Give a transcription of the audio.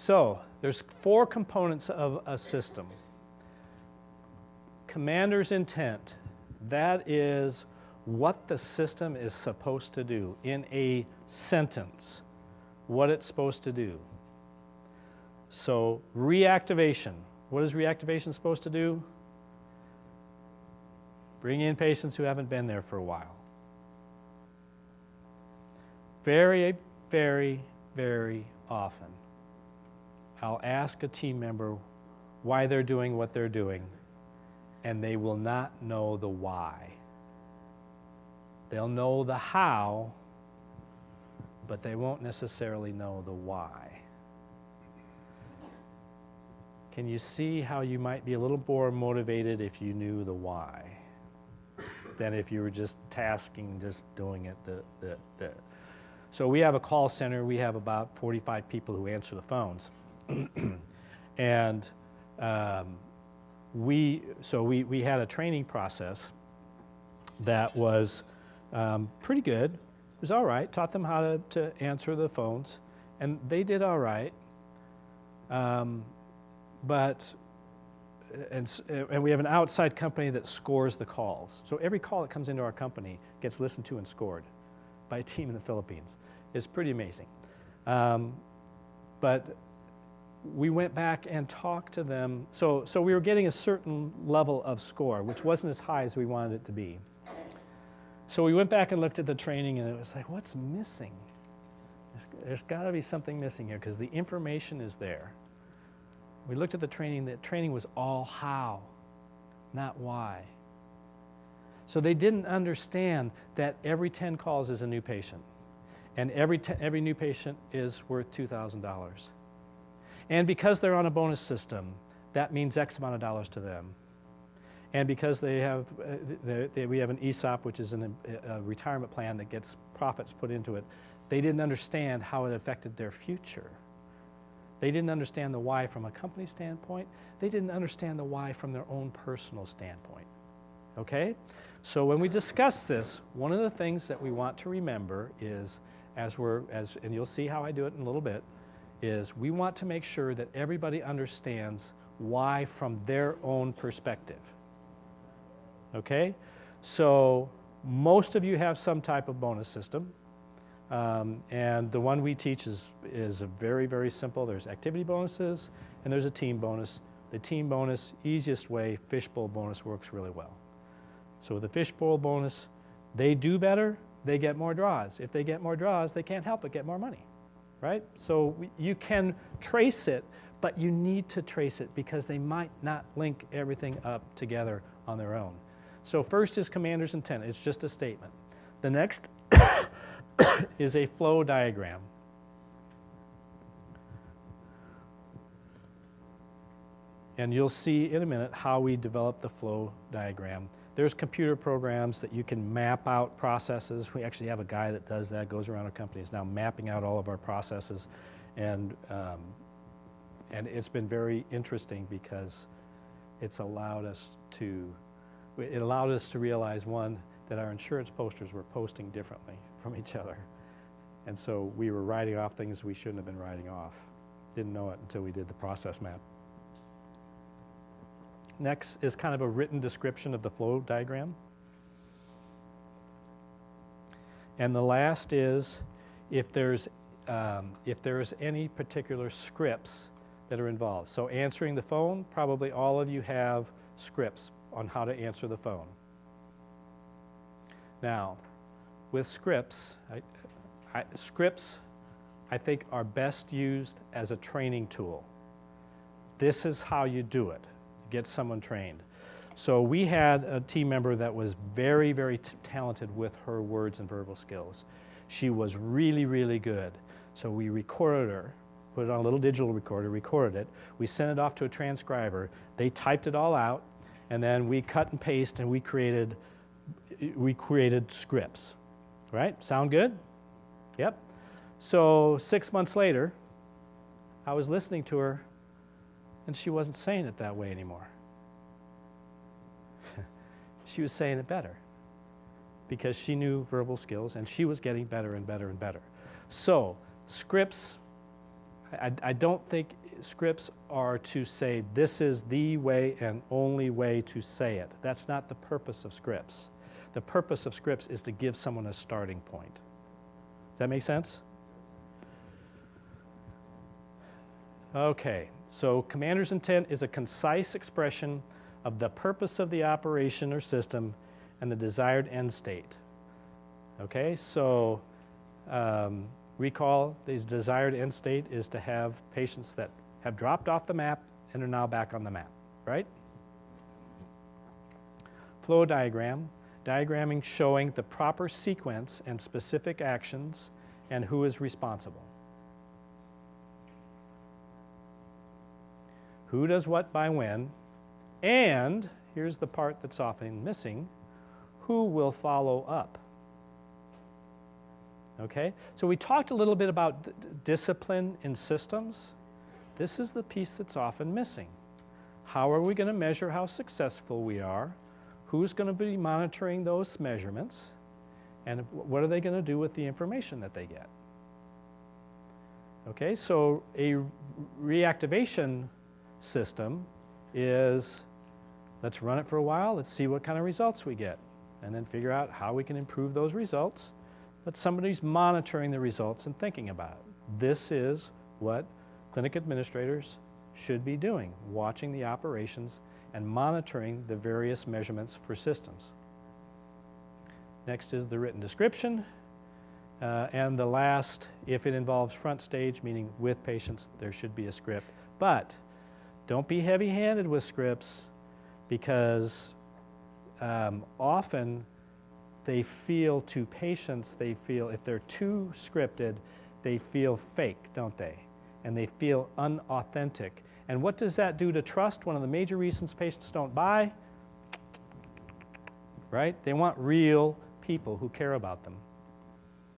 So there's four components of a system. Commander's intent, that is what the system is supposed to do in a sentence, what it's supposed to do. So reactivation, what is reactivation supposed to do? Bring in patients who haven't been there for a while. Very, very, very often, I'll ask a team member why they're doing what they're doing, and they will not know the why. They'll know the how, but they won't necessarily know the why. Can you see how you might be a little more motivated if you knew the why than if you were just tasking, just doing it? The, the, the. So we have a call center. We have about 45 people who answer the phones. and um, we, so we, we had a training process that was um, pretty good. It was all right. Taught them how to, to answer the phones, and they did all right. Um, but and, and we have an outside company that scores the calls. So every call that comes into our company gets listened to and scored by a team in the Philippines. It's pretty amazing. Um, but we went back and talked to them. So, so we were getting a certain level of score, which wasn't as high as we wanted it to be. So we went back and looked at the training and it was like, what's missing? There's got to be something missing here because the information is there. We looked at the training, the training was all how, not why. So they didn't understand that every 10 calls is a new patient. And every, every new patient is worth $2,000. And because they're on a bonus system, that means X amount of dollars to them. And because they have, uh, they, they, we have an ESOP, which is an, a retirement plan that gets profits put into it, they didn't understand how it affected their future. They didn't understand the why from a company standpoint. They didn't understand the why from their own personal standpoint. Okay? So when we discuss this, one of the things that we want to remember is, as we're, as, and you'll see how I do it in a little bit, is we want to make sure that everybody understands why from their own perspective. Okay? So most of you have some type of bonus system. Um, and the one we teach is, is a very, very simple. There's activity bonuses and there's a team bonus. The team bonus, easiest way, fishbowl bonus works really well. So with the fishbowl bonus, they do better, they get more draws. If they get more draws, they can't help but get more money, right? So you can trace it, but you need to trace it because they might not link everything up together on their own. So first is commander's intent. It's just a statement. The next is a flow diagram. And you'll see in a minute how we develop the flow diagram. There's computer programs that you can map out processes. We actually have a guy that does that, goes around our company, is now mapping out all of our processes. And, um, and it's been very interesting because it's allowed us to it allowed us to realize, one, that our insurance posters were posting differently from each other. And so we were writing off things we shouldn't have been writing off. Didn't know it until we did the process map. Next is kind of a written description of the flow diagram. And the last is if there's, um, if there's any particular scripts that are involved. So answering the phone, probably all of you have scripts on how to answer the phone. Now, with scripts, I, I, scripts I think are best used as a training tool. This is how you do it, get someone trained. So we had a team member that was very, very talented with her words and verbal skills. She was really, really good. So we recorded her, put it on a little digital recorder, recorded it. We sent it off to a transcriber. They typed it all out and then we cut and paste and we created, we created scripts, right? Sound good? Yep. So six months later, I was listening to her and she wasn't saying it that way anymore. she was saying it better because she knew verbal skills and she was getting better and better and better. So scripts, I, I don't think scripts are to say this is the way and only way to say it. That's not the purpose of scripts. The purpose of scripts is to give someone a starting point. Does that make sense? Okay, so commander's intent is a concise expression of the purpose of the operation or system and the desired end state. Okay, so um, recall the desired end state is to have patients that have dropped off the map and are now back on the map, right? Flow diagram, diagramming showing the proper sequence and specific actions and who is responsible. Who does what by when, and here's the part that's often missing, who will follow up? Okay, so we talked a little bit about discipline in systems. This is the piece that's often missing. How are we going to measure how successful we are? Who's going to be monitoring those measurements? And what are they going to do with the information that they get? Okay, so a reactivation system is let's run it for a while, let's see what kind of results we get, and then figure out how we can improve those results. But somebody's monitoring the results and thinking about it. This is what clinic administrators should be doing, watching the operations and monitoring the various measurements for systems. Next is the written description. Uh, and the last, if it involves front stage, meaning with patients, there should be a script. But don't be heavy-handed with scripts because um, often they feel to patients, they feel, if they're too scripted, they feel fake, don't they? And they feel unauthentic. And what does that do to trust? One of the major reasons patients don't buy, right? They want real people who care about them.